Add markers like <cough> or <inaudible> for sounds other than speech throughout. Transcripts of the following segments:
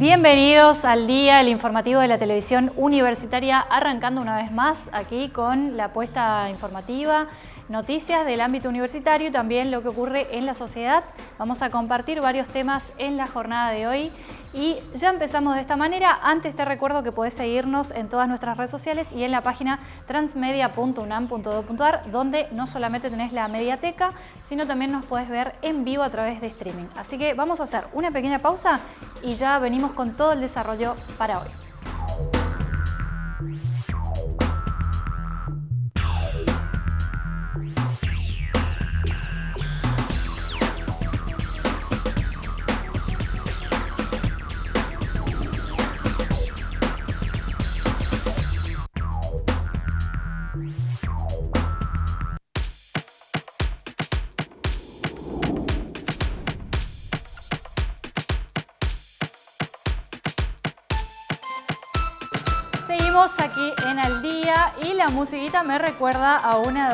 Bienvenidos al día, el informativo de la televisión universitaria, arrancando una vez más aquí con la apuesta informativa, noticias del ámbito universitario y también lo que ocurre en la sociedad. Vamos a compartir varios temas en la jornada de hoy y ya empezamos de esta manera. Antes te recuerdo que puedes seguirnos en todas nuestras redes sociales y en la página transmedia.unam.do.ar donde no solamente tenés la mediateca, sino también nos puedes ver en vivo a través de streaming. Así que vamos a hacer una pequeña pausa y ya venimos con todo el desarrollo para hoy. Aquí en Al Día y la musiquita me recuerda a, uno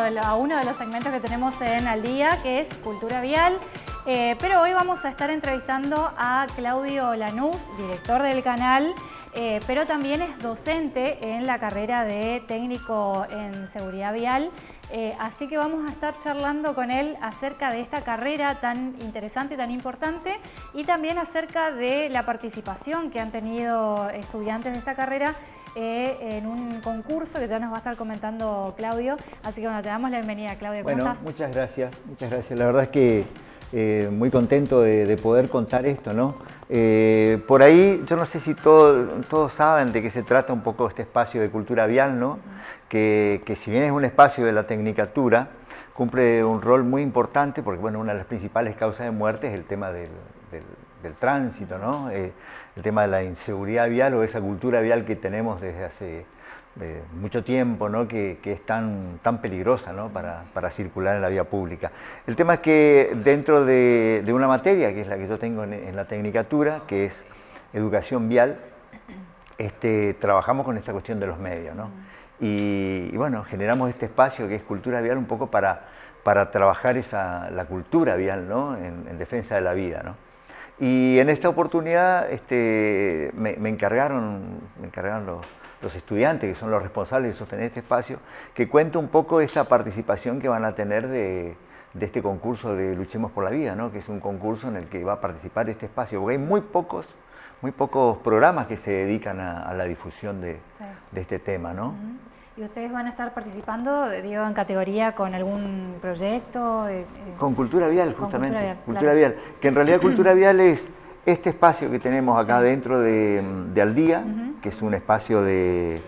de los segmentos que tenemos en Al Día, que es Cultura Vial. Eh, pero hoy vamos a estar entrevistando a Claudio Lanús, director del canal, eh, pero también es docente en la carrera de técnico en seguridad vial. Eh, así que vamos a estar charlando con él acerca de esta carrera tan interesante y tan importante y también acerca de la participación que han tenido estudiantes de esta carrera eh, en un concurso que ya nos va a estar comentando Claudio. Así que bueno, te damos la bienvenida, Claudio. ¿Cómo bueno, muchas gracias, muchas gracias. La verdad es que eh, muy contento de, poder contar esto, ¿no? Eh, por ahí, yo no sé si todos saben de qué se trata un poco este espacio de cultura vial, ¿no? que, si bien es un espacio de la tecnicatura, cumple un rol muy importante porque bueno, una de las principales causas de muerte es el tema del, tránsito, ¿no? El tema de la inseguridad vial o esa cultura vial que tenemos desde hace eh, mucho tiempo, ¿no? que, es tan, tan peligrosa ¿no? para, para, circular en la vía pública. El tema es que dentro de, una materia, que es la que yo tengo en, la tecnicatura, que es educación vial, este, trabajamos con esta cuestión de los medios. ¿no? Y, bueno, generamos este espacio que es cultura vial un poco para, para trabajar esa, la cultura vial ¿no? en, en defensa de la vida. ¿no? Y en esta oportunidad este, me, encargaron, me encargaron los, estudiantes, que son los responsables de sostener este espacio, que cuente un poco esta participación que van a tener de, este concurso de Luchemos por la Vida, ¿no? que es un concurso en el que va a participar este espacio, porque hay muy pocos, muy pocos programas que se dedican a, la difusión de, este tema. ¿no? ¿Y ustedes van a estar participando, digo, en categoría con algún proyecto? Eh, eh, con Cultura Vial, justamente. Cultura Vial, que en realidad Cultura <clears throat> Vial es este espacio que tenemos acá dentro de, de Al Día, que es un espacio de,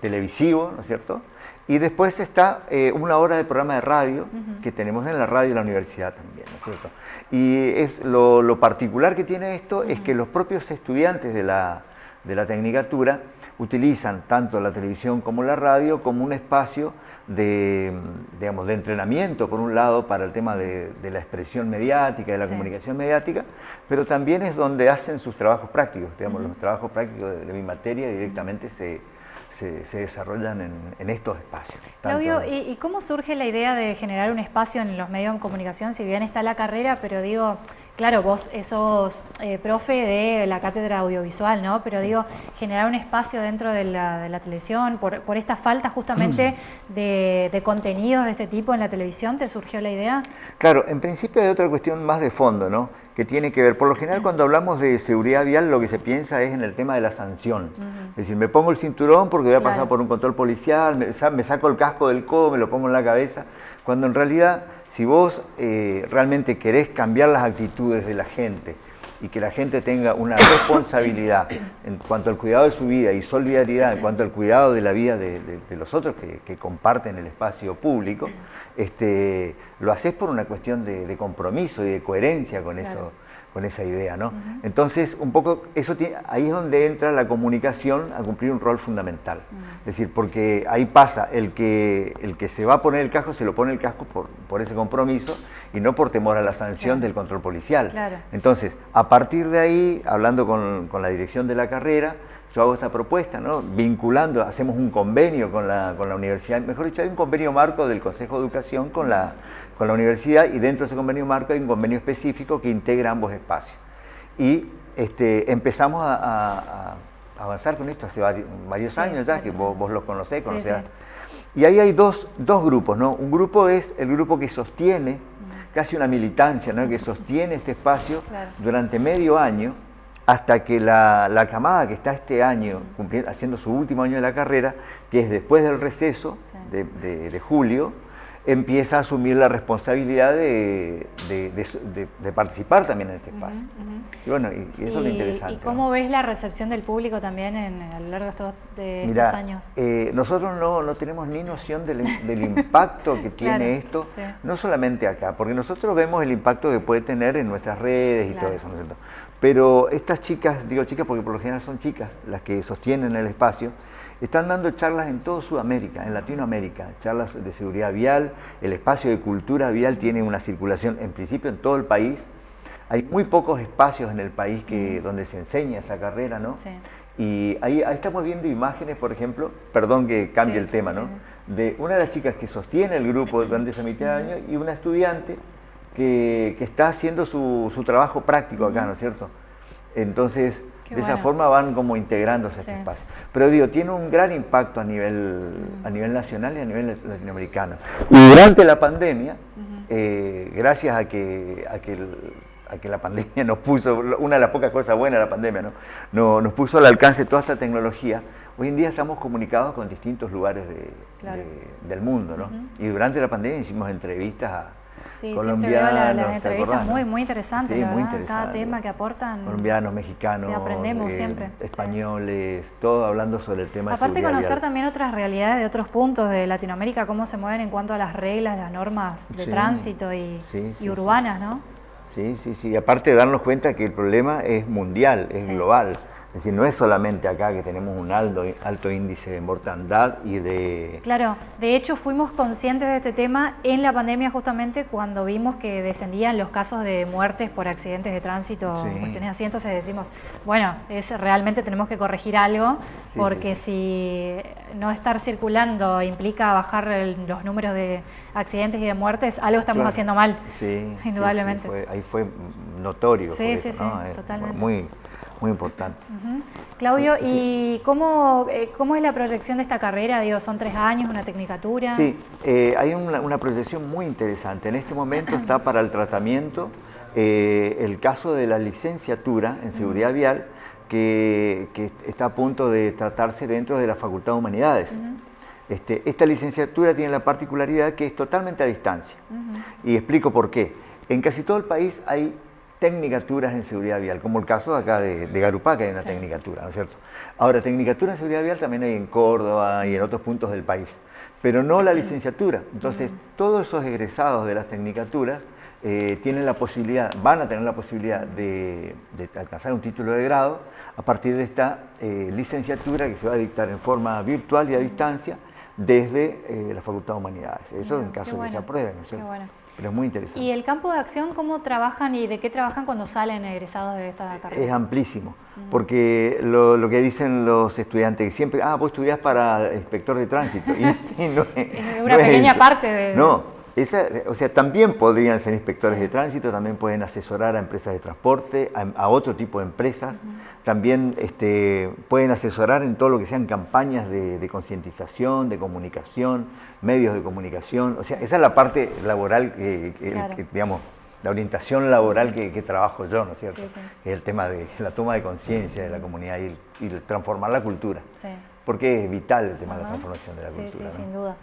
televisivo, ¿no es cierto? Y después está eh, una hora de programa de radio que tenemos en la radio de la universidad también, ¿no es cierto? Y es, lo, particular que tiene esto es que los propios estudiantes de la, de la Tecnicatura utilizan tanto la televisión como la radio como un espacio de, digamos, de entrenamiento, por un lado, para el tema de, la expresión mediática, de la comunicación mediática, pero también es donde hacen sus trabajos prácticos, digamos, los trabajos prácticos de, mi materia directamente se, se, desarrollan en, estos espacios. Claudio, ¿y, cómo surge la idea de generar un espacio en los medios de comunicación? Si bien está la carrera, pero digo, Claro, vos sos eh, profe de la cátedra audiovisual, ¿no? Pero digo, generar un espacio dentro de la, televisión, por, esta falta justamente de, contenidos de este tipo en la televisión, ¿te surgió la idea? Claro, en principio hay otra cuestión más de fondo, ¿no? Que tiene que ver, por lo general cuando hablamos de seguridad vial lo que se piensa es en el tema de la sanción. Es decir, me pongo el cinturón porque voy a pasar por un control policial, me saco el casco del codo, me lo pongo en la cabeza, cuando en realidad si vos eh, realmente querés cambiar las actitudes de la gente y que la gente tenga una responsabilidad en cuanto al cuidado de su vida y solidaridad en cuanto al cuidado de la vida de, los otros que, comparten el espacio público, este, lo haces por una cuestión de, compromiso y de coherencia con eso con esa idea, ¿no? Entonces, un poco, eso ahí es donde entra la comunicación a cumplir un rol fundamental. Es decir, porque ahí pasa, el que, el que se va a poner el casco, se lo pone el casco por, por ese compromiso y no por temor a la sanción del control policial. Entonces, a partir de ahí, hablando con, con la dirección de la carrera, yo hago esta propuesta, ¿no? vinculando, hacemos un convenio con la, con la universidad, mejor dicho, hay un convenio marco del Consejo de Educación con la, con la universidad y dentro de ese convenio marco hay un convenio específico que integra ambos espacios. Y este, empezamos a, avanzar con esto hace varios, años ya, que vos, vos, lo conocés, conocés. Y ahí hay dos, grupos, ¿no? Un grupo es el grupo que sostiene, casi una militancia, ¿no? Que sostiene este espacio durante medio año, hasta que la, camada que está este año haciendo su último año de la carrera, que es después del receso de julio, empieza a asumir la responsabilidad de, participar también en este espacio. Y bueno, y, eso es lo interesante. ¿Y cómo ves la recepción del público también en, a lo largo de estos, de años? Eh, nosotros no, no, tenemos ni noción del, impacto que <laughs> tiene esto, no solamente acá, porque nosotros vemos el impacto que puede tener en nuestras redes y todo eso, ¿no es cierto? Pero estas chicas, digo chicas porque por lo general son chicas las que sostienen el espacio, están dando charlas en toda Sudamérica, en Latinoamérica, charlas de seguridad vial, el espacio de cultura vial tiene una circulación en principio en todo el país. Hay muy pocos espacios en el país que, donde se enseña esta carrera, ¿no? Sí. Y ahí, estamos viendo imágenes, por ejemplo, perdón que cambie el tema, ¿no? De una de las chicas que sostiene el grupo <clears throat> durante esa mitad de año y una estudiante que, está haciendo su, su trabajo práctico acá, ¿no es cierto? Entonces, de esa forma van como integrándose a este espacio. Pero digo, tiene un gran impacto a nivel, a mm. nivel nacional y a nivel latinoamericano. Y durante la pandemia, eh, gracias a que, a que, a que la pandemia <laughs> nos puso, una de las pocas cosas buenas de la pandemia, ¿no? No, nos puso al alcance toda esta tecnología, hoy en día estamos comunicados con distintos lugares del mundo. ¿no? Y durante la pandemia hicimos entrevistas a Sí, colombianos, siempre veo las entrevistas muy, muy interesantes, sí, muy interesante. cada tema que aportan. Colombianos, mexicanos, aprendemos eh, siempre. españoles, todo hablando sobre el tema Aparte de conocer también otras realidades de otros puntos de Latinoamérica, cómo se mueven en cuanto a las reglas, las normas de tránsito y, y urbanas, ¿no? Sí, sí, sí. Aparte de darnos cuenta que el problema es mundial, es global. Es decir, no es solamente acá que tenemos un alto, alto índice de mortandad y de... Claro, de hecho fuimos conscientes de este tema en la pandemia justamente cuando vimos que descendían los casos de muertes por accidentes de tránsito, cuestiones así, entonces decimos, bueno, es, realmente tenemos que corregir algo porque si no estar circulando implica bajar los números de accidentes y de muertes, algo estamos haciendo mal, sí, indudablemente. ahí fue notorio. Sí, sí, sí, totalmente. Muy, muy importante. Claudio, ¿y cómo, eh, cómo, es la proyección de esta carrera? Digo, ¿Son tres años, una tecnicatura? Sí, eh, hay una, proyección muy interesante. En este momento está <clears throat> para el tratamiento eh, el caso de la licenciatura en seguridad vial que, está a punto de tratarse dentro de la Facultad de Humanidades. Este, esta licenciatura tiene la particularidad que es totalmente a distancia. Y explico por qué. En casi todo el país hay tecnicaturas en seguridad vial, como el caso acá de, Garupá, que hay una tecnicatura, ¿no es cierto? Ahora, tecnicatura en seguridad vial también hay en Córdoba y en otros puntos del país, pero no la licenciatura. Entonces, todos esos egresados de las tecnicaturas eh, tienen la posibilidad, van a tener la posibilidad de, alcanzar un título de grado a partir de esta eh, licenciatura que se va a dictar en forma virtual y a distancia desde eh, la Facultad de Humanidades. Eso en caso de que se apruebe, ¿no es cierto? Pero es muy interesante. ¿Y el campo de acción cómo trabajan y de qué trabajan cuando salen egresados de esta carrera? Es amplísimo, mm. porque lo, que dicen los estudiantes, que siempre, ah, vos estudiás para inspector de tránsito. <laughs> Y, no es, una pequeña parte de... No, o sea, también podrían ser inspectores de tránsito, también pueden asesorar a empresas de transporte, a, otro tipo de empresas, también este, pueden asesorar en todo lo que sean campañas de, concientización, de comunicación, medios de comunicación, o sea, esa es la parte laboral, que, digamos, la orientación laboral que, trabajo yo, ¿no es cierto? El tema de la toma de conciencia de la comunidad y, transformar la cultura, porque es vital el tema de la transformación de la cultura. Sí, sí, sin duda.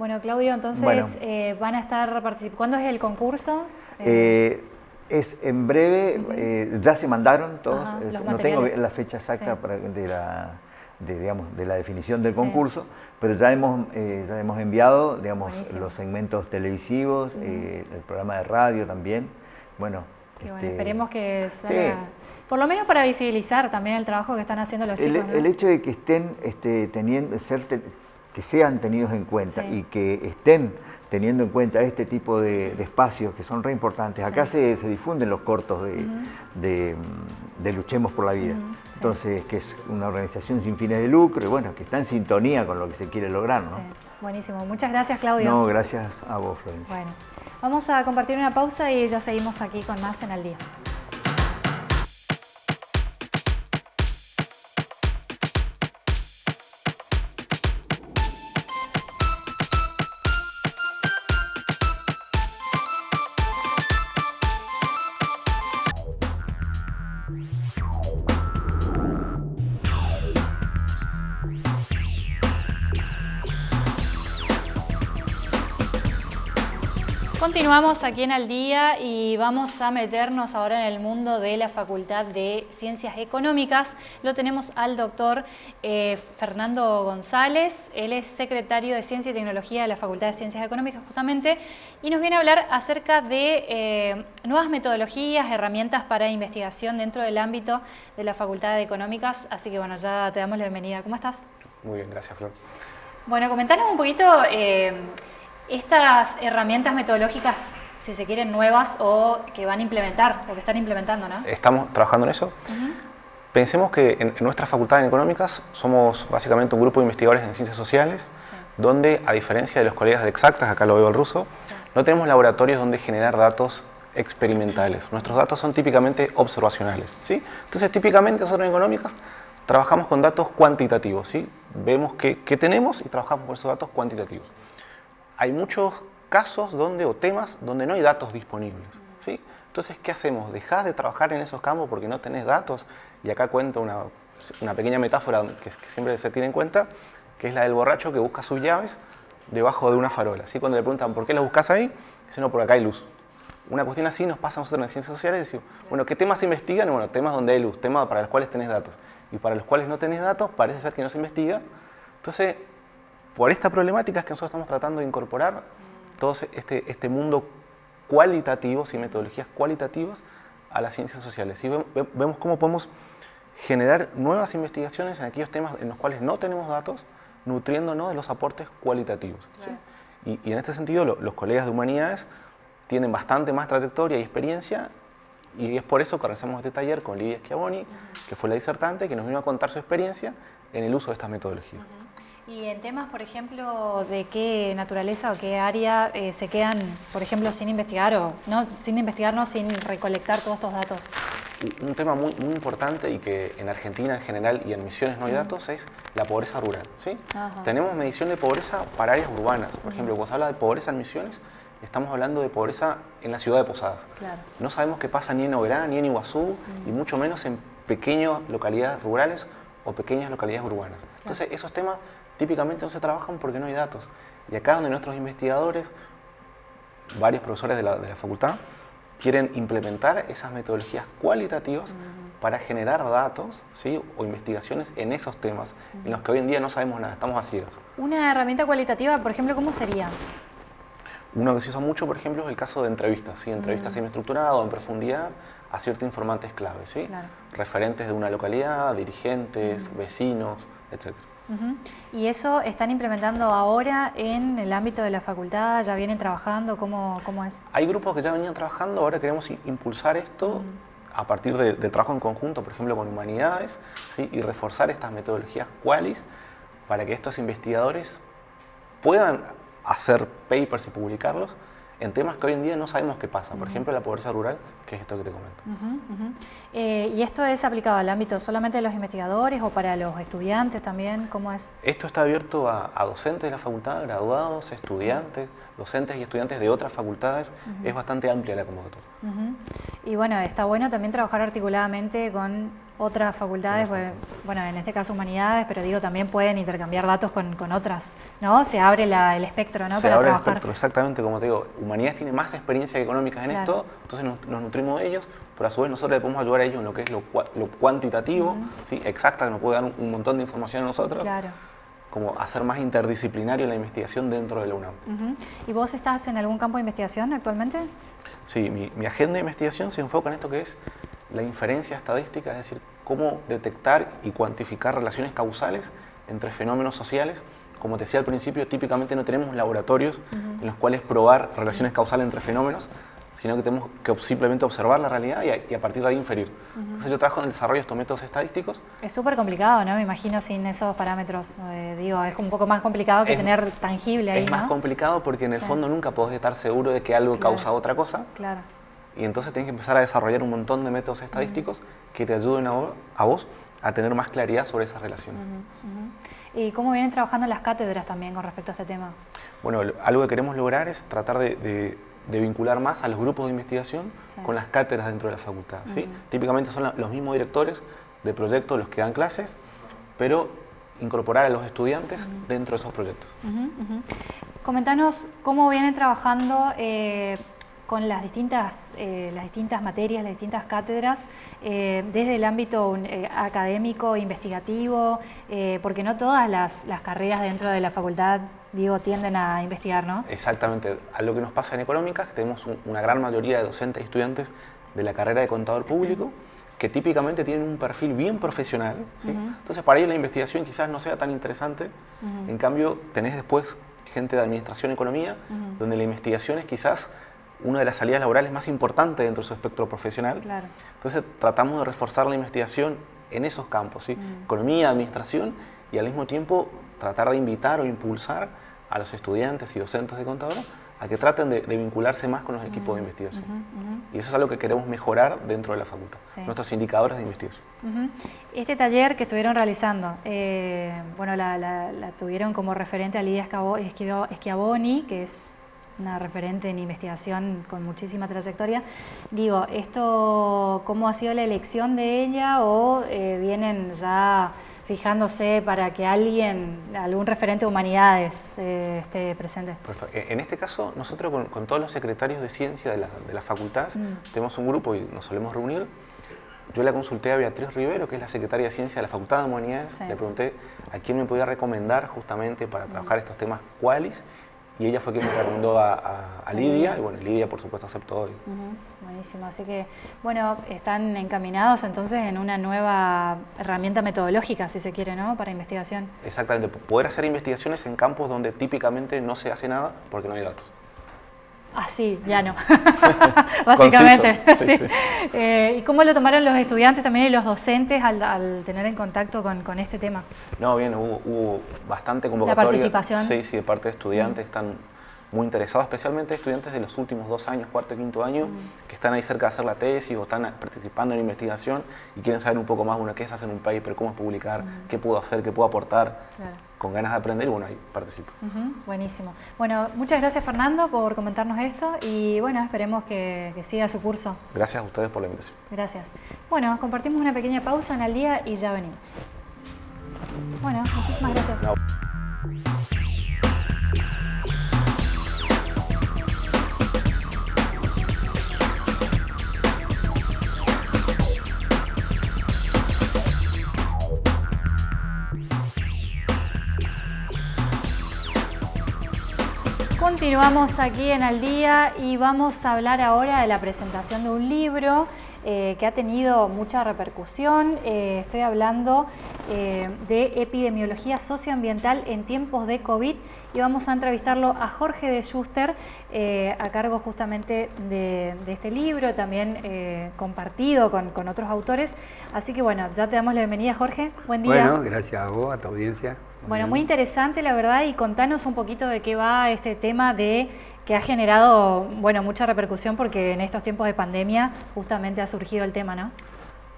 Bueno, Claudio, entonces eh, van a estar participando. ¿Cuándo es el concurso? Eh, es en breve, ya se mandaron todos, no tengo la fecha exacta de, la, digamos, de la definición del concurso, pero ya hemos, ya hemos enviado digamos, los segmentos televisivos, el programa de radio también. Bueno, este, esperemos que salga, por lo menos para visibilizar también el trabajo que están haciendo los chicos. El, hecho de que estén este, teniendo, ser que sean tenidos en cuenta y que estén teniendo en cuenta este tipo de, espacios que son re importantes. Acá se, difunden los cortos de, Luchemos por la Vida. Entonces, que es una organización sin fines de lucro y bueno, que está en sintonía con lo que se quiere lograr. ¿no? Buenísimo. Muchas gracias, Claudio. No, gracias a vos, Florencia. Bueno, vamos a compartir una pausa y ya seguimos aquí con más en el día. Continuamos aquí en Al Día y vamos a meternos ahora en el mundo de la Facultad de Ciencias Económicas. Lo tenemos al doctor eh, Fernando González, él es secretario de Ciencia y Tecnología de la Facultad de Ciencias Económicas justamente y nos viene a hablar acerca de eh, nuevas metodologías, herramientas para investigación dentro del ámbito de la Facultad de Económicas. Así que bueno, ya te damos la bienvenida. ¿Cómo estás? Muy bien, gracias Flor. Bueno, comentanos un poquito... Eh, estas herramientas metodológicas, si se quieren, nuevas o que van a implementar o que están implementando, ¿no? Estamos trabajando en eso. Pensemos que en, nuestra facultad de económicas somos básicamente un grupo de investigadores en ciencias sociales, donde a diferencia de los colegas de exactas, acá lo veo el ruso, no tenemos laboratorios donde generar datos experimentales. Nuestros datos son típicamente observacionales. ¿sí? Entonces, típicamente nosotros en económicas trabajamos con datos cuantitativos. ¿sí? Vemos qué tenemos y trabajamos con esos datos cuantitativos hay muchos casos donde, o temas donde no hay datos disponibles. ¿sí? Entonces, ¿qué hacemos? ¿Dejás de trabajar en esos campos porque no tenés datos? Y acá cuento una, una pequeña metáfora que, siempre se tiene en cuenta, que es la del borracho que busca sus llaves debajo de una farola. ¿sí? Cuando le preguntan, ¿por qué las buscas ahí? Dice, no, por acá hay luz. Una cuestión así nos pasa a nosotros en las ciencias sociales, decimos, bueno, ¿qué temas se investigan? Bueno, temas donde hay luz, temas para los cuales tenés datos. Y para los cuales no tenés datos, parece ser que no se investiga. Entonces, por esta problemática es que nosotros estamos tratando de incorporar todo este, este mundo cualitativo, y metodologías cualitativas a las ciencias sociales. Y vemos cómo podemos generar nuevas investigaciones en aquellos temas en los cuales no tenemos datos, nutriéndonos de los aportes cualitativos. Y, en este sentido, los colegas de humanidades tienen bastante más trayectoria y experiencia y es por eso que organizamos este taller con Lidia Schiavoni, que fue la disertante, que nos vino a contar su experiencia en el uso de estas metodologías. Y en temas, por ejemplo, de qué naturaleza o qué área eh, se quedan, por ejemplo, sin investigar o no sin investigar, no sin recolectar todos estos datos. Un tema muy, muy importante y que en Argentina en general y en Misiones no hay datos es la pobreza rural. ¿sí? Tenemos medición de pobreza para áreas urbanas. Por ejemplo, cuando se habla de pobreza en Misiones, estamos hablando de pobreza en la ciudad de Posadas. No sabemos qué pasa ni en Oberá, ni en Iguazú, y mucho menos en pequeñas localidades rurales o pequeñas localidades urbanas. Entonces, esos temas típicamente no se trabajan porque no hay datos. Y acá donde nuestros investigadores, varios profesores de la, facultad, quieren implementar esas metodologías cualitativas para generar datos ¿sí? o investigaciones en esos temas en los que hoy en día no sabemos nada, estamos a ciegas. Una herramienta cualitativa, por ejemplo, ¿cómo sería? Uno que se usa mucho, por ejemplo, es el caso de entrevistas, ¿sí? entrevistas semi-estructuradas o en profundidad a ciertos informantes clave, ¿sí? referentes de una localidad, dirigentes, vecinos, ¿Y eso están implementando ahora en el ámbito de la facultad? ¿Ya vienen trabajando? ¿Cómo, cómo es? Hay grupos que ya venían trabajando, ahora queremos impulsar esto a partir del trabajo en conjunto, por ejemplo, con humanidades, ¿sí? y reforzar estas metodologías qualis para que estos investigadores puedan hacer papers y publicarlos en temas que hoy en día no sabemos qué pasa. Por ejemplo, la pobreza rural, que es esto que te comento. Eh, ¿Y esto es aplicado al ámbito solamente de los investigadores o para los estudiantes también? ¿Cómo es? Esto está abierto a, docentes de la facultad, graduados, estudiantes, docentes y estudiantes de otras facultades. Es bastante amplia la convocatoria. Y bueno, está bueno también trabajar articuladamente con otras facultades, bueno, en este caso humanidades, pero digo, también pueden intercambiar datos con, otras, ¿no? Se abre el espectro, ¿no? Se abre el espectro, exactamente, como te digo, humanidades tiene más experiencia económica en esto, entonces nos, nutrimos de ellos, pero a su vez nosotros le podemos ayudar a ellos en lo que es lo, cuantitativo, ¿sí? exacta, que nos puede dar un, montón de información a nosotros. Claro como hacer más interdisciplinario la investigación dentro de la UNAM. ¿Y vos estás en algún campo de investigación actualmente? Sí, mi, mi, agenda de investigación se enfoca en esto que es la inferencia estadística, es decir, cómo detectar y cuantificar relaciones causales entre fenómenos sociales. Como te decía al principio, típicamente no tenemos laboratorios en los cuales probar relaciones causales entre fenómenos, sino que tenemos que simplemente observar la realidad y a, partir de ahí inferir. Entonces yo trabajo en el desarrollo de estos métodos estadísticos. Es súper complicado, ¿no? Me imagino sin esos parámetros. Eh, digo, es un poco más complicado que tener tangible ahí, Es más complicado porque en el fondo nunca podés estar seguro de que algo causa otra cosa. Claro y entonces tienes que empezar a desarrollar un montón de métodos estadísticos que te ayuden a vos, a tener más claridad sobre esas relaciones. ¿Y cómo vienen trabajando las cátedras también con respecto a este tema? Bueno, algo que queremos lograr es tratar de, vincular más a los grupos de investigación con las cátedras dentro de la facultad. ¿sí? Típicamente son los mismos directores de proyectos los que dan clases, pero incorporar a los estudiantes dentro de esos proyectos. comentanos cómo vienen trabajando eh, con las distintas, eh, las distintas materias, las distintas cátedras, eh, desde el ámbito académico, investigativo, porque no todas las, carreras dentro de la facultad digo, tienden a investigar, ¿no? Exactamente. A lo que nos pasa en económicas, tenemos una gran mayoría de docentes y estudiantes de la carrera de contador público, que típicamente tienen un perfil bien profesional. Entonces, para ellos la investigación quizás no sea tan interesante. En cambio, tenés después gente de administración y economía, donde la investigación es quizás una de las salidas laborales más importantes dentro de su espectro profesional. Entonces, tratamos de reforzar la investigación en esos campos, ¿sí? economía, administración, y al mismo tiempo tratar de invitar o impulsar a los estudiantes y docentes de contador a que traten de, vincularse más con los equipos de investigación. Y eso es algo que queremos mejorar dentro de la facultad, nuestros indicadores de investigación. Este taller que estuvieron realizando, eh, bueno, la, tuvieron como referente a Lidia Schiavoni, que es una referente en investigación con muchísima trayectoria. Digo, ¿esto cómo ha sido la elección de ella o eh, vienen ya fijándose para que alguien, algún referente de humanidades eh, esté presente. En este caso, nosotros con, todos los secretarios de ciencia de la, de facultad mm. tenemos un grupo y nos solemos reunir. Yo le consulté a Beatriz Rivero, que es la secretaria de Ciencia de la Facultad de Humanidades, le pregunté a quién me podía recomendar justamente para mm. trabajar estos temas cuáles y ella fue quien me recomendó a, Lidia, y bueno, Lidia por supuesto aceptó hoy. Buenísimo, así que bueno, están encaminados entonces en una nueva herramienta metodológica, si se quiere, ¿no? Para investigación. Exactamente, poder hacer investigaciones en campos donde típicamente no se hace nada porque no hay datos. Así, ah, ya no. <laughs> <laughs> Básicamente. <laughs> Eh, ¿Y cómo lo tomaron los estudiantes también y los docentes al, tener en contacto con, este tema? No, bien, hubo, bastante convocatoria. La participación. Sí, sí, de parte de estudiantes, están muy interesados, especialmente estudiantes de los últimos dos años, cuarto y quinto año, mm. que están ahí cerca de hacer la tesis o están participando en la investigación y quieren saber un poco más, bueno, qué es hacer un paper, cómo es publicar, mm. qué puedo hacer, qué puedo aportar, con ganas de aprender y bueno, ahí participo. buenísimo. Bueno, muchas gracias Fernando por comentarnos esto y bueno, esperemos que, siga su curso. Gracias a ustedes por la invitación. Gracias. Bueno, compartimos una pequeña pausa en el día y ya venimos. Bueno, muchísimas gracias. Continuamos aquí en Al Día y vamos a hablar ahora de la presentación de un libro eh, que ha tenido mucha repercusión. Eh, estoy hablando eh, de epidemiología socioambiental en tiempos de COVID y vamos a entrevistarlo a Jorge de Schuster a cargo justamente de, este libro, también compartido con, otros autores. Así que bueno, ya te damos la bienvenida Jorge. Buen día. Bueno, gracias a vos, a tu audiencia. Bueno, muy interesante la verdad y contanos un poquito de qué va este tema de que ha generado bueno, mucha repercusión porque en estos tiempos de pandemia justamente ha surgido el tema, ¿no?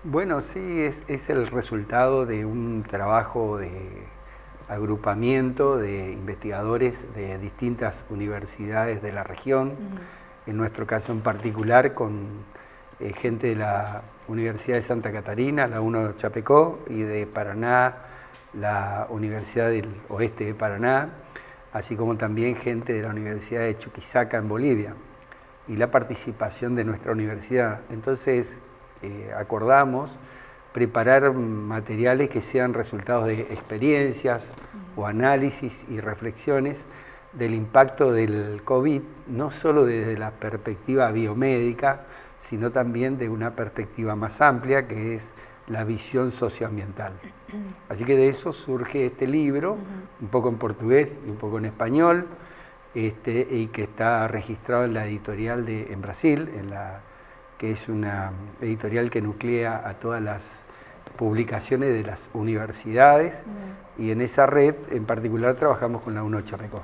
Bueno, sí, es, el resultado de un trabajo de agrupamiento de investigadores de distintas universidades de la región, en nuestro caso en particular con eh, gente de la Universidad de Santa Catarina, la UNO Chapecó y de Paraná, la Universidad del Oeste de Paraná, así como también gente de la Universidad de Chuquisaca en Bolivia y la participación de nuestra universidad. Entonces eh, acordamos preparar materiales que sean resultados de experiencias o análisis y reflexiones del impacto del COVID, no solo desde la perspectiva biomédica, sino también de una perspectiva más amplia que es la visión socioambiental. <clears throat> Así que de eso surge este libro, un poco en portugués y un poco en español, este, y que está registrado en la editorial de, en Brasil, en la, que es una editorial que nuclea a todas las publicaciones de las universidades y en esa red en particular trabajamos con la UNO Chapecó.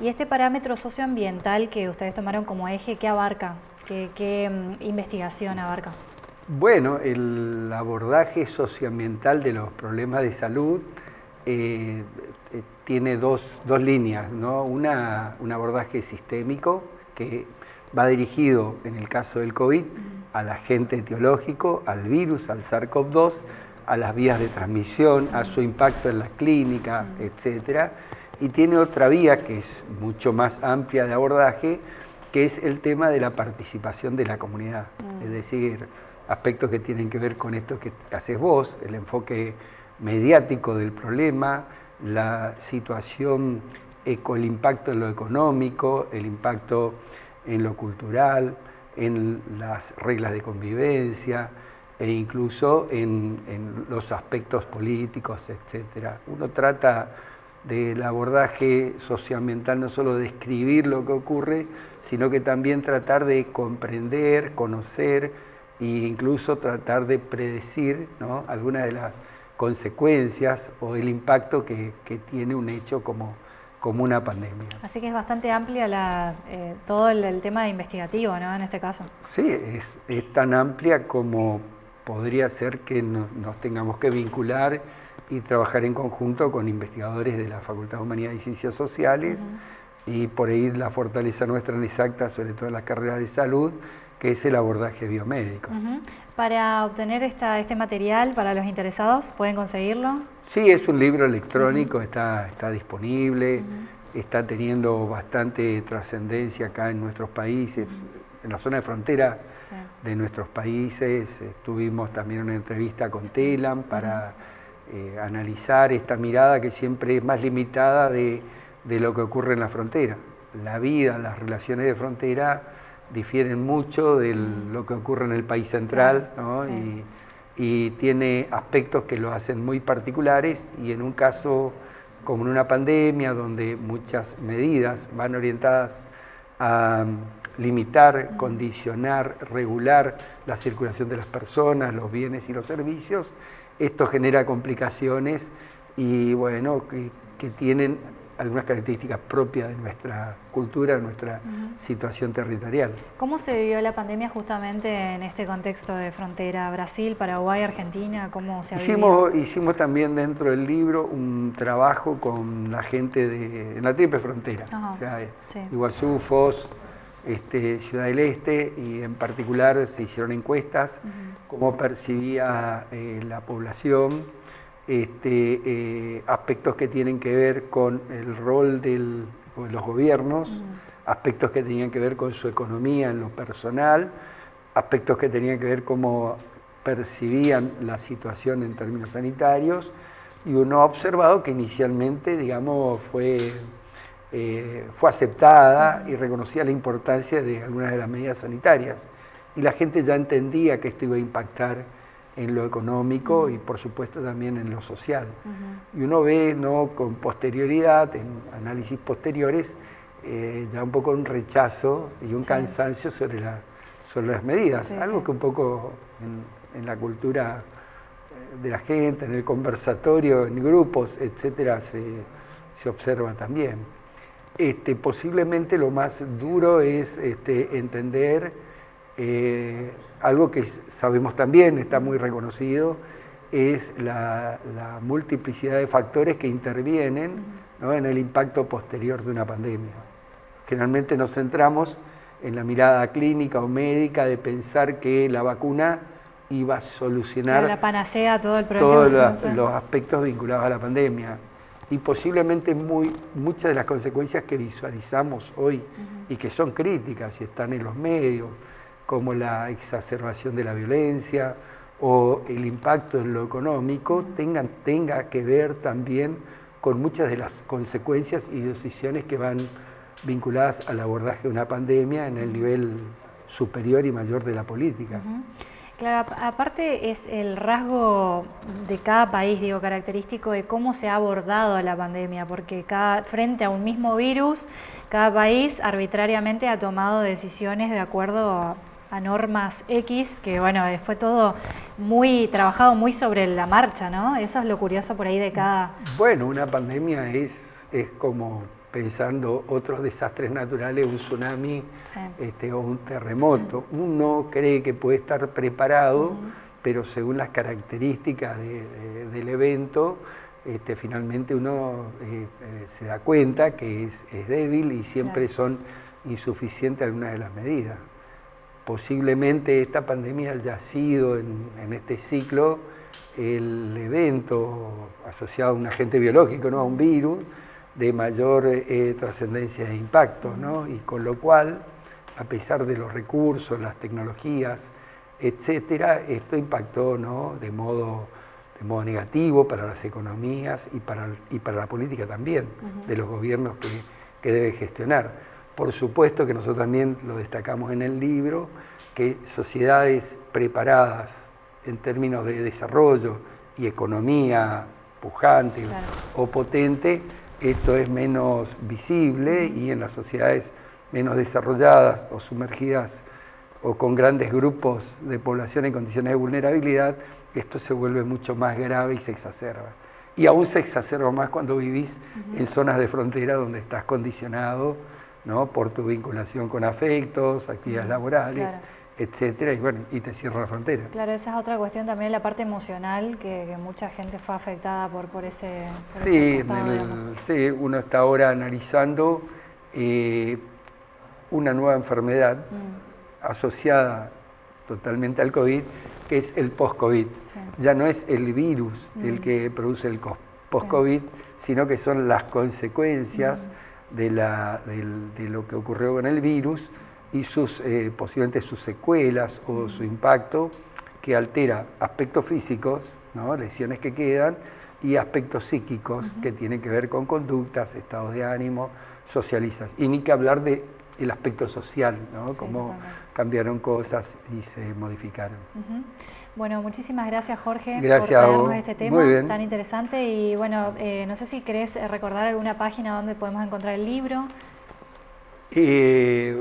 ¿Y este parámetro socioambiental que ustedes tomaron como eje, qué abarca? qué mm, investigación abarca? Bueno, el abordaje socioambiental de los problemas de salud eh, eh, tiene dos, líneas, ¿no? Una, un abordaje sistémico que va dirigido, en el caso del COVID, al agente etiológico, al virus, al SARS-CoV-2, a las vías de transmisión, a su impacto en la clínica, etc. y tiene otra vía que es mucho más amplia de abordaje, que es el tema de la participación de la comunidad. Mm. Es decir, aspectos que tienen que ver con esto que haces vos, el enfoque mediático del problema, la situación, el impacto en lo económico, el impacto en lo cultural, en las reglas de convivencia e incluso en, los aspectos políticos, etc. Uno trata del abordaje socioambiental no solo de escribir lo que ocurre, sino que también tratar de comprender, conocer e incluso tratar de predecir ¿no? algunas de las consecuencias o el impacto que, tiene un hecho como, como una pandemia. Así que es bastante amplia la, eh, todo el, tema investigativo ¿no? en este caso. Sí, es, es tan amplia como podría ser que nos tengamos que vincular y trabajar en conjunto con investigadores de la Facultad de Humanidades y Ciencias Sociales y por ahí la fortaleza nuestra en exacta, sobre todo en las carreras de salud, que es el abordaje biomédico. Para obtener esta, este material, para los interesados, ¿pueden conseguirlo? Sí, es un libro electrónico, está, está disponible, está teniendo bastante trascendencia acá en nuestros países, en la zona de frontera de nuestros países. Tuvimos también una entrevista con TELAM para eh, analizar esta mirada que siempre es más limitada de, lo que ocurre en la frontera. La vida, las relaciones de frontera difieren mucho de lo que ocurre en el país central y, tiene aspectos que lo hacen muy particulares y en un caso como en una pandemia donde muchas medidas van orientadas a limitar, condicionar, regular la circulación de las personas, los bienes y los servicios, esto genera complicaciones y bueno, que, tienen algunas características propias de nuestra cultura, de nuestra situación territorial. ¿Cómo se vivió la pandemia justamente en este contexto de frontera Brasil, Paraguay, Argentina? ¿Cómo se hicimos, hicimos también dentro del libro un trabajo con la gente de en la triple frontera, o sea, Iguazú, Foz, este, Ciudad del Este y en particular se hicieron encuestas, cómo percibía eh, la población, este, eh, aspectos que tienen que ver con el rol de los gobiernos, aspectos que tenían que ver con su economía en lo personal, aspectos que tenían que ver cómo percibían la situación en términos sanitarios, y uno ha observado que inicialmente, digamos, fue eh, fue aceptada y reconocía la importancia de algunas de las medidas sanitarias. Y la gente ya entendía que esto iba a impactar en lo económico y por supuesto también en lo social. Y uno ve ¿no? con posterioridad, en análisis posteriores, eh, ya un poco un rechazo y un cansancio sobre, la, sobre las medidas, algo que un poco en, la cultura eh, de la gente, en el conversatorio, en grupos, etcétera, se, se observa también. Este, posiblemente lo más duro es este, entender eh, algo que sabemos también, está muy reconocido, es la, multiplicidad de factores que intervienen en el impacto posterior de una pandemia. Generalmente nos centramos en la mirada clínica o médica de pensar que la vacuna iba a solucionar la panacea todo el problema. todos los aspectos vinculados a la pandemia y posiblemente muy, muchas de las consecuencias que visualizamos hoy y que son críticas y están en los medios, como la exacerbación de la violencia o el impacto en lo económico, tengan, tenga que ver también con muchas de las consecuencias y decisiones que van vinculadas al abordaje de una pandemia en el nivel superior y mayor de la política. Claro, aparte es el rasgo de cada país, digo, característico de cómo se ha abordado la pandemia, porque cada, frente a un mismo virus, cada país arbitrariamente ha tomado decisiones de acuerdo a, normas X, que bueno, fue todo muy trabajado muy sobre la marcha, ¿no? Eso es lo curioso por ahí de cada... Bueno, una pandemia es, es como pensando otros desastres naturales, un tsunami este, o un terremoto. Uno cree que puede estar preparado, pero según las características del evento, este, finalmente uno eh, eh, se da cuenta que es, débil y siempre son insuficientes algunas de las medidas. Posiblemente esta pandemia haya sido en, en este ciclo el evento asociado a un agente biológico, ¿no? a un virus, de mayor eh, trascendencia e impacto, ¿no? y con lo cual, a pesar de los recursos, las tecnologías, etcétera, esto impactó ¿no? de, modo, de modo negativo para las economías y para, y para la política también, de los gobiernos que, que deben gestionar. Por supuesto que nosotros también lo destacamos en el libro, que sociedades preparadas en términos de desarrollo y economía pujante o potente, esto es menos visible y en las sociedades menos desarrolladas o sumergidas o con grandes grupos de población en condiciones de vulnerabilidad, esto se vuelve mucho más grave y se exacerba. Y aún se exacerba más cuando vivís en zonas de frontera donde estás condicionado ¿no? por tu vinculación con afectos, actividades laborales etcétera, y bueno, y te cierra la frontera. Claro, esa es otra cuestión también, la parte emocional, que, mucha gente fue afectada por, por ese sí, sí, uno está ahora analizando eh, una nueva enfermedad mm. asociada totalmente al COVID, que es el post-COVID. Ya no es el virus el mm. que produce el post-COVID, sino que son las consecuencias mm. De, la, de lo que ocurrió con el virus, y sus, eh, posiblemente sus secuelas o su impacto que altera aspectos físicos, ¿no? lesiones que quedan, y aspectos psíquicos que tienen que ver con conductas, estados de ánimo, socializas. Y ni que hablar del el aspecto social, ¿no? cómo cambiaron cosas y se modificaron. Bueno, muchísimas gracias Jorge por traernos este tema tan interesante. Y bueno, eh, no sé si querés recordar alguna página donde podemos encontrar el libro. Eh,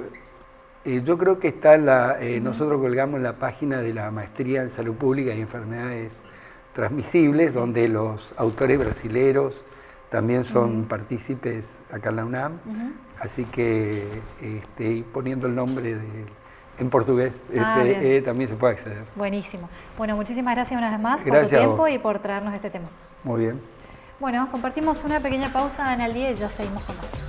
eh, yo creo que está la, eh, nosotros colgamos la página de la Maestría en Salud Pública y Enfermedades Transmisibles, donde los autores brasileros también son partícipes acá en la UNAM, así que este, poniendo el nombre en portugués ah, este, eh, también se puede acceder. Buenísimo. Bueno, muchísimas gracias una vez más por tu tiempo y por traernos este tema. Muy bien. Bueno, compartimos una pequeña pausa en el día y ya seguimos con más.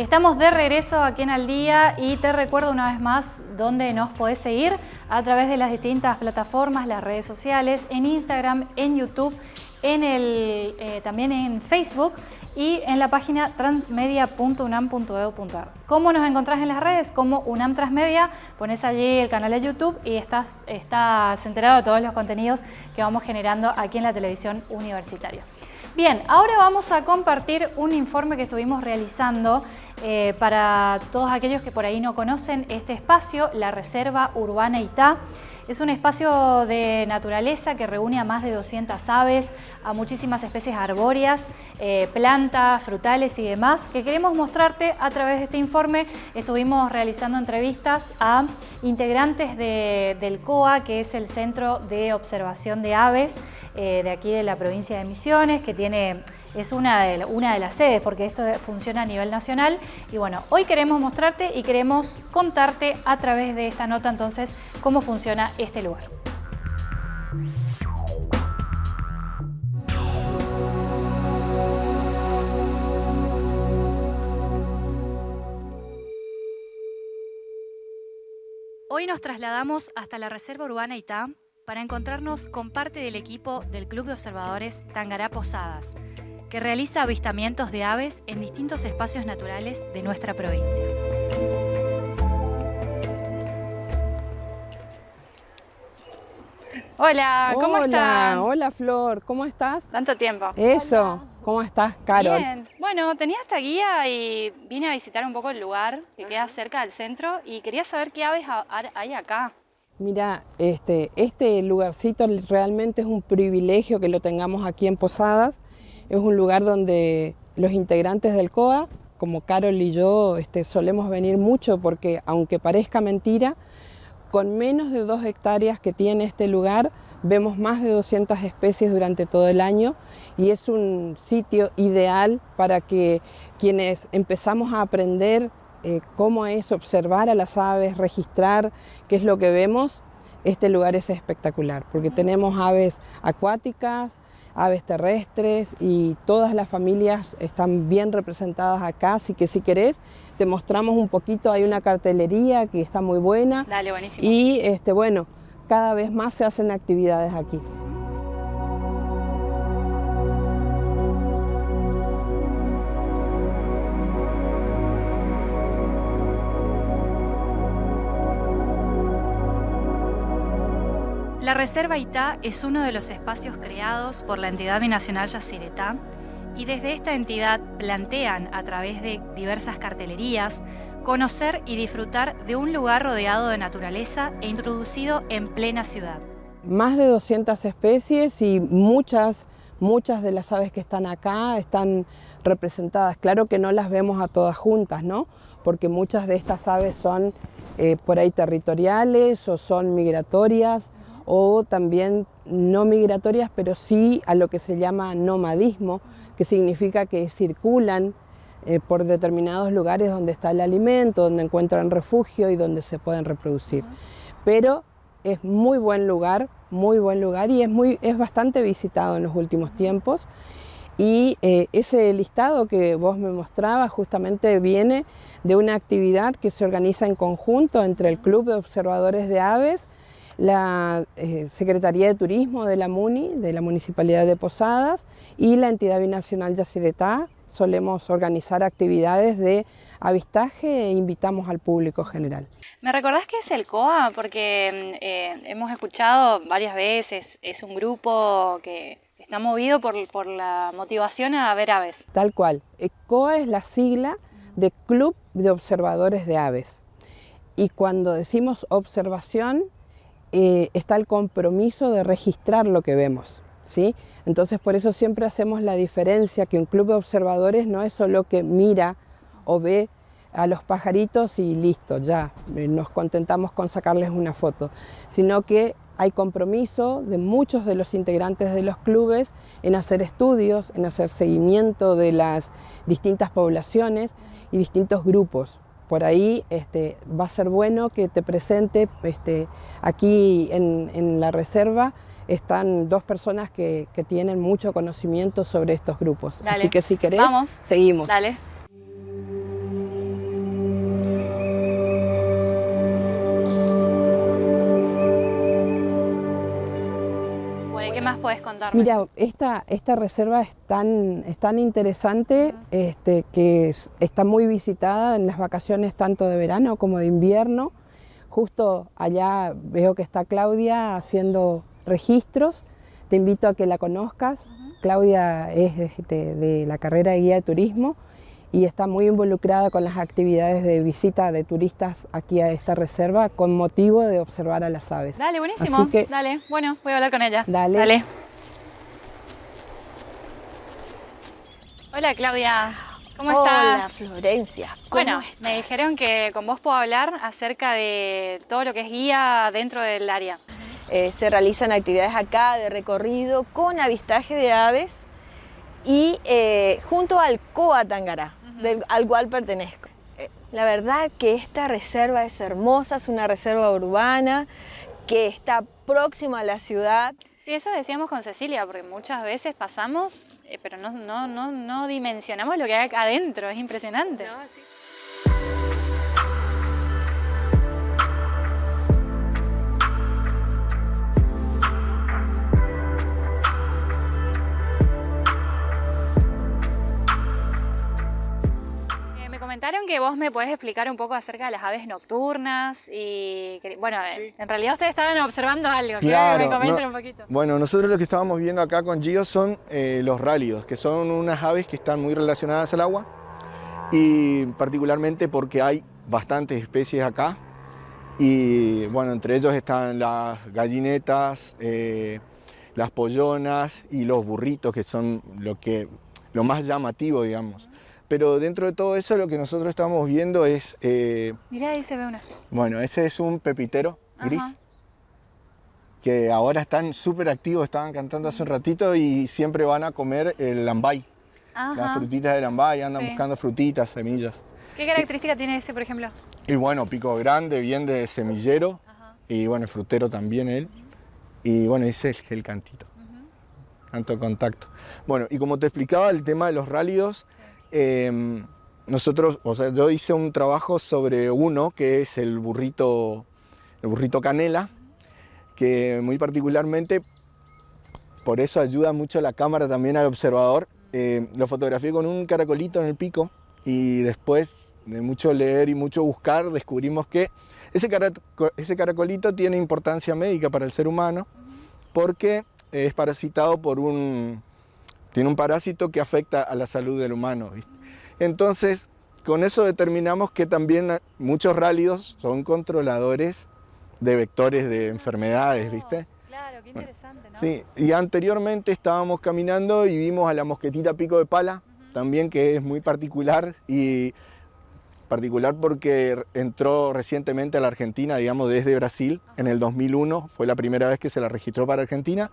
Estamos de regreso aquí en Al Día y te recuerdo una vez más dónde nos podés seguir a través de las distintas plataformas, las redes sociales, en Instagram, en YouTube, en el, eh, también en Facebook y en la página transmedia.unam.edu.ar. ¿Cómo nos encontrás en las redes? Como UNAM Transmedia, pones allí el canal de YouTube y estás, estás enterado de todos los contenidos que vamos generando aquí en la televisión universitaria. Bien, ahora vamos a compartir un informe que estuvimos realizando eh, para todos aquellos que por ahí no conocen este espacio, la Reserva Urbana Itá. Es un espacio de naturaleza que reúne a más de 200 aves, a muchísimas especies arbóreas, eh, plantas, frutales y demás, que queremos mostrarte a través de este informe. Estuvimos realizando entrevistas a integrantes del COA, que es el Centro de Observación de Aves eh, de aquí de la provincia de Misiones, que tiene es una de, una de las sedes porque esto funciona a nivel nacional y bueno, hoy queremos mostrarte y queremos contarte a través de esta nota entonces cómo funciona este lugar. Hoy nos trasladamos hasta la Reserva Urbana Itá para encontrarnos con parte del equipo del Club de Observadores Tangará Posadas, que realiza avistamientos de aves en distintos espacios naturales de nuestra provincia. Hola, ¿cómo estás? Hola, Flor, ¿cómo estás? Tanto tiempo. Eso, ¿cómo estás, Carol? Bien, bueno, tenía esta guía y vine a visitar un poco el lugar que queda cerca del centro y quería saber qué aves hay acá. Mira, este, este lugarcito realmente es un privilegio que lo tengamos aquí en Posadas es un lugar donde los integrantes del COA, como Carol y yo, este, solemos venir mucho porque, aunque parezca mentira, con menos de dos hectáreas que tiene este lugar, vemos más de 200 especies durante todo el año y es un sitio ideal para que quienes empezamos a aprender eh, cómo es observar a las aves, registrar qué es lo que vemos, este lugar es espectacular porque tenemos aves acuáticas, aves terrestres y todas las familias están bien representadas acá, así que si querés te mostramos un poquito, hay una cartelería que está muy buena. Dale, buenísimo. Y este, bueno, cada vez más se hacen actividades aquí. La Reserva Itá es uno de los espacios creados por la entidad binacional Yacyretá y desde esta entidad plantean a través de diversas cartelerías conocer y disfrutar de un lugar rodeado de naturaleza e introducido en plena ciudad. Más de 200 especies y muchas, muchas de las aves que están acá están representadas. Claro que no las vemos a todas juntas, ¿no? Porque muchas de estas aves son eh, por ahí territoriales o son migratorias o también no migratorias, pero sí a lo que se llama nomadismo, que significa que circulan eh, por determinados lugares donde está el alimento, donde encuentran refugio y donde se pueden reproducir. Pero es muy buen lugar, muy buen lugar y es, muy, es bastante visitado en los últimos tiempos. Y eh, ese listado que vos me mostrabas justamente viene de una actividad que se organiza en conjunto entre el Club de Observadores de Aves la eh, Secretaría de Turismo de la MUNI, de la Municipalidad de Posadas y la entidad binacional Yacyretá. Solemos organizar actividades de avistaje e invitamos al público general. ¿Me recordás qué es el COA? Porque eh, hemos escuchado varias veces, es un grupo que está movido por, por la motivación a ver aves. Tal cual. El eh, COA es la sigla de Club de Observadores de Aves. Y cuando decimos observación, eh, está el compromiso de registrar lo que vemos. ¿sí? Entonces por eso siempre hacemos la diferencia que un club de observadores no es solo que mira o ve a los pajaritos y listo, ya eh, nos contentamos con sacarles una foto, sino que hay compromiso de muchos de los integrantes de los clubes en hacer estudios, en hacer seguimiento de las distintas poblaciones y distintos grupos por ahí este, va a ser bueno que te presente este, aquí en, la reserva están dos personas que, tienen mucho conocimiento sobre estos grupos. Así que si querés, seguimos. Dale. Mira, esta, esta reserva es tan, es tan interesante este, que está muy visitada en las vacaciones tanto de verano como de invierno. Justo allá veo que está Claudia haciendo registros. Te invito a que la conozcas. Claudia es de la carrera de guía de turismo y está muy involucrada con las actividades de visita de turistas aquí a esta reserva con motivo de observar a las aves. Dale, buenísimo. Dale, bueno, voy a hablar con ella. Dale. Dale. Hola Claudia, ¿cómo estás? Hola Florencia, ¿cómo Bueno, me dijeron que con vos puedo hablar acerca de todo lo que es guía dentro del área. Eh, se realizan actividades acá de recorrido con avistaje de aves y eh, junto al Coa Tangará al cual pertenezco. Eh, la verdad que esta reserva es hermosa, es una reserva urbana que está próxima a la ciudad. Eso decíamos con Cecilia, porque muchas veces pasamos, eh, pero no, no, no, no, dimensionamos lo que hay acá adentro, es impresionante. Comentaron que vos me podés explicar un poco acerca de las aves nocturnas y, bueno, en realidad ustedes estaban observando algo, claro, que me comenten un poquito. Bueno, nosotros lo que estábamos viendo acá con Gio son eh, los rálidos, que son unas aves que están muy relacionadas al agua y particularmente porque hay bastantes especies acá y bueno, entre ellos están las gallinetas, eh, las pollonas y los burritos, que son lo, que, lo más llamativo, digamos. Pero dentro de todo eso lo que nosotros estamos viendo es... Eh, Mirá, ahí se ve una. Bueno, ese es un pepitero gris. Que ahora están súper activos, estaban cantando hace un ratito y siempre van a comer el lambay. Las frutitas del lambay, andan buscando frutitas, semillas. ¿Qué característica tiene ese, por ejemplo? Y bueno, pico grande, bien de semillero. Y bueno, frutero también él. Y bueno, ese es el cantito. tanto contacto. Bueno, y como te explicaba el tema de los rálidos, em, nosotros, o sea, yo hice un trabajo sobre uno que es el burrito, el burrito canela, que muy particularmente, por eso ayuda mucho la cámara también al observador, eh, lo fotografié con un caracolito en el pico y después de mucho leer y mucho buscar descubrimos que ese, ese caracolito tiene importancia médica para el ser humano porque es parasitado por un, tiene un parásito que afecta a la salud del humano. Entonces, con eso determinamos que también muchos rálidos son controladores de vectores de enfermedades, ¿viste? Claro, qué interesante, ¿no? Sí, y anteriormente estábamos caminando y vimos a la mosquetita pico de pala, también que es muy particular y particular porque entró recientemente a la Argentina, digamos, desde Brasil, en el 2001, fue la primera vez que se la registró para Argentina,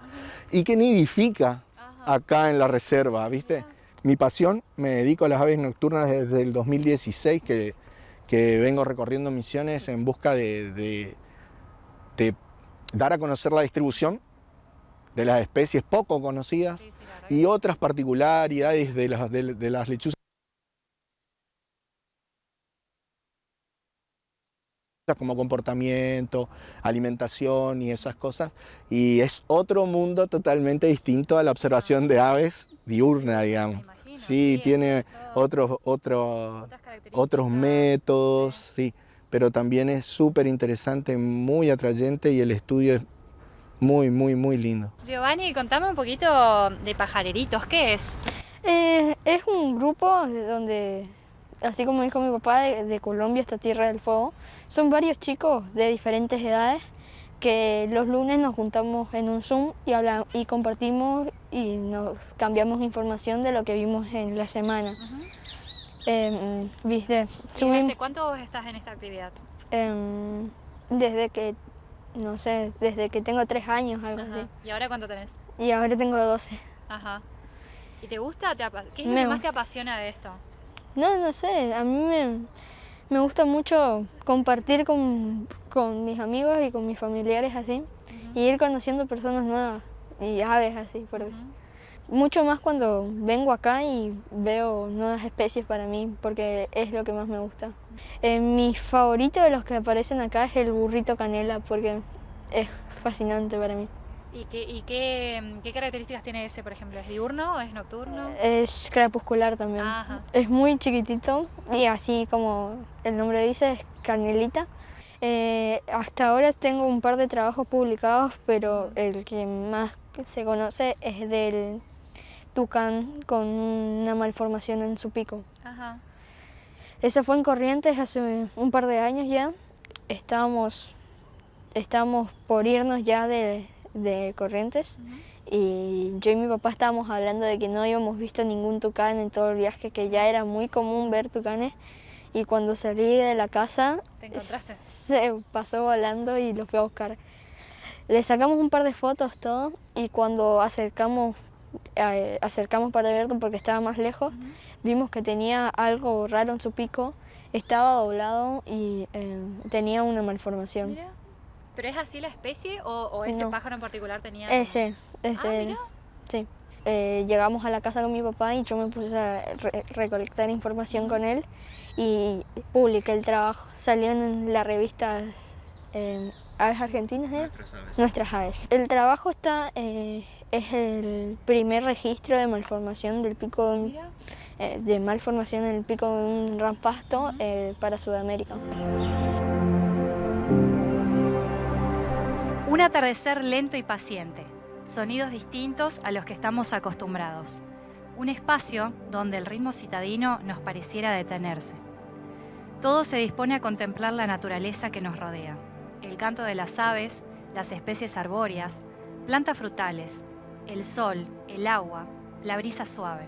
y que nidifica acá en la reserva, ¿viste? Mi pasión, me dedico a las aves nocturnas desde el 2016, que, que vengo recorriendo misiones en busca de, de, dar a conocer la distribución de las especies poco conocidas y otras particularidades de las, de las lechuzas como comportamiento, alimentación y esas cosas. Y es otro mundo totalmente distinto a la observación de aves diurna, digamos. sí, tiene otros, otros, otros métodos, sí, pero también es súper interesante, muy atrayente y el estudio es muy, muy, muy lindo. Giovanni, contame un poquito de pajareritos, ¿qué es? Eh, es un grupo donde así como dijo mi papá, de, Colombia, esta Tierra del Fuego. Son varios chicos de diferentes edades que los lunes nos juntamos en un Zoom y, hablamos, y compartimos y nos cambiamos información de lo que vimos en la semana. Em, ¿Viste? ¿Y cuánto estás en esta actividad? Em, desde que, no sé, desde que tengo tres años, algo así. ¿Y ahora cuánto tenés? Y ahora tengo doce. Ajá. ¿Y te gusta? ¿Qué es lo que más te apasiona de esto? No, no sé, a mí me, gusta mucho compartir con, mis amigos y con mis familiares así, y ir conociendo personas nuevas y aves así. Por Mucho más cuando vengo acá y veo nuevas especies para mí, porque es lo que más me gusta. Eh, mi favorito de los que aparecen acá es el burrito canela, porque es fascinante para mí. ¿Y, qué, características tiene ese, por ejemplo? ¿Es diurno o es nocturno? Es crepuscular también. Es muy chiquitito y así como el nombre dice, es canelita. Eh, hasta ahora tengo un par de trabajos publicados, pero el que más se conoce es del tucán con una malformación en su pico. Ajá. Esa fue en Corrientes hace un par de años ya. Estábamos, estábamos por irnos ya de, de Corrientes. Y yo y mi papá estábamos hablando de que no habíamos visto ningún tucán en todo el viaje, que ya era muy común ver tucanes. Y cuando salí de la casa se pasó volando y lo fui a buscar. Le sacamos un par de fotos todo y cuando acercamos, eh, acercamos para verlo porque estaba más lejos, vimos que tenía algo raro en su pico, estaba doblado y eh, tenía una malformación. ¿Pero es así la especie o, ese pájaro en particular tenía...? Ese, ese. Ah, sí. Eh, llegamos a la casa con mi papá y yo me puse a recolectar información con él y publiqué el trabajo. Salió en la revista eh, Aves Argentinas, ¿eh? Nuestras Aves. Nuestras Aves. El trabajo está, eh, es el primer registro de malformación del pico, de malformación en el pico de un rampasto para Sudamérica. Un atardecer lento y paciente, sonidos distintos a los que estamos acostumbrados. Un espacio donde el ritmo citadino nos pareciera detenerse. Todo se dispone a contemplar la naturaleza que nos rodea. El canto de las aves, las especies arbóreas, plantas frutales, el sol, el agua, la brisa suave.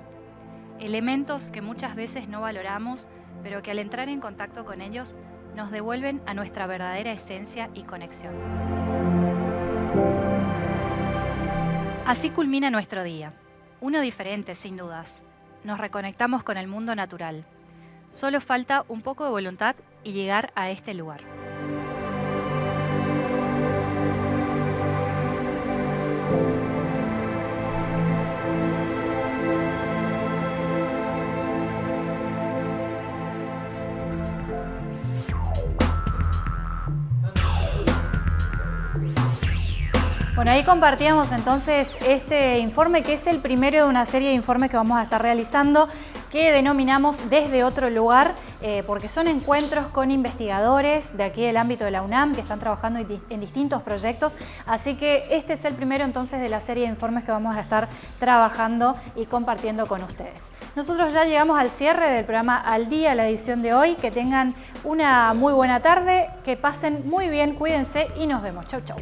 Elementos que muchas veces no valoramos, pero que al entrar en contacto con ellos nos devuelven a nuestra verdadera esencia y conexión. Así culmina nuestro día. Uno diferente, sin dudas. Nos reconectamos con el mundo natural. Solo falta un poco de voluntad y llegar a este lugar. Ahí compartíamos entonces este informe que es el primero de una serie de informes que vamos a estar realizando que denominamos Desde Otro Lugar, eh, porque son encuentros con investigadores de aquí del ámbito de la UNAM que están trabajando en distintos proyectos, así que este es el primero entonces de la serie de informes que vamos a estar trabajando y compartiendo con ustedes. Nosotros ya llegamos al cierre del programa Al Día, la edición de hoy, que tengan una muy buena tarde, que pasen muy bien, cuídense y nos vemos. Chau, chau.